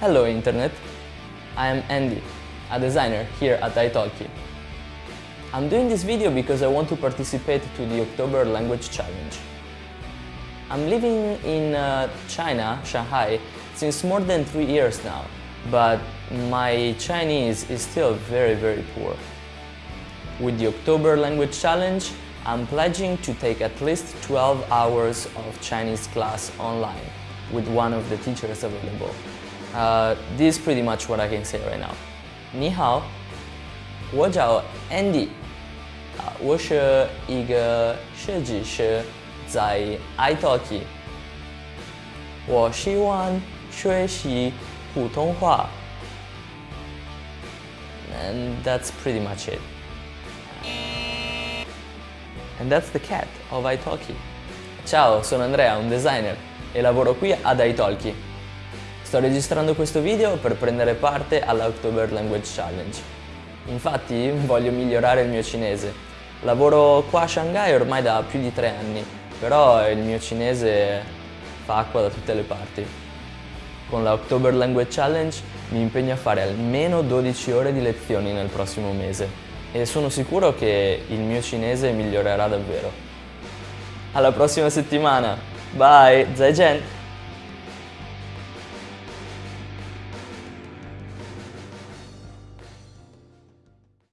Hello Internet, I am Andy, a designer here at italki. I'm doing this video because I want to participate to the October Language Challenge. I'm living in uh, China, Shanghai, since more than three years now, but my Chinese is still very, very poor. With the October Language Challenge, I'm pledging to take at least 12 hours of Chinese class online with one of the teachers available. Uh, this is pretty much what I can say right now. 你好，我叫 Andy，啊，我是一个设计师，在 italki。我希望学习普通话。And that's pretty much it. And that's the cat of italki. Ciao, sono Andrea, un designer e lavoro qui ad italki. Sto registrando questo video per prendere parte alla October Language Challenge. Infatti voglio migliorare il mio cinese. Lavoro qua a Shanghai ormai da più di tre anni, però il mio cinese fa acqua da tutte le parti. Con la October Language Challenge mi impegno a fare almeno 12 ore di lezioni nel prossimo mese e sono sicuro che il mio cinese migliorerà davvero. Alla prossima settimana! Bye! Zai Jen!